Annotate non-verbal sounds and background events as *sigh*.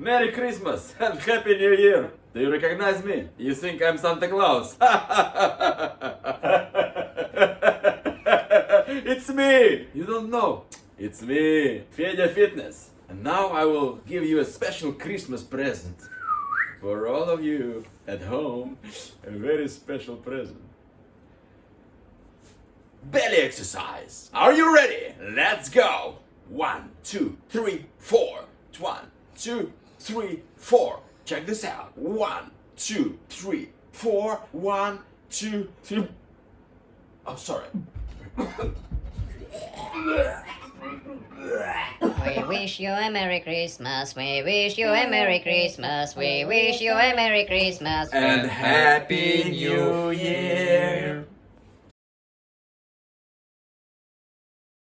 Merry Christmas and Happy New Year! Do you recognize me? You think I'm Santa Claus? *laughs* it's me! You don't know. It's me, Fedya Fitness. And now I will give you a special Christmas present. For all of you at home, a very special present. Belly exercise. Are you ready? Let's go. One, two, three, four. One, two, three, four. Check this out. One, two, three, four. One, two, three. Oh, sorry. We wish you a Merry Christmas. We wish you a Merry Christmas. We wish you a Merry Christmas. And Happy New Year.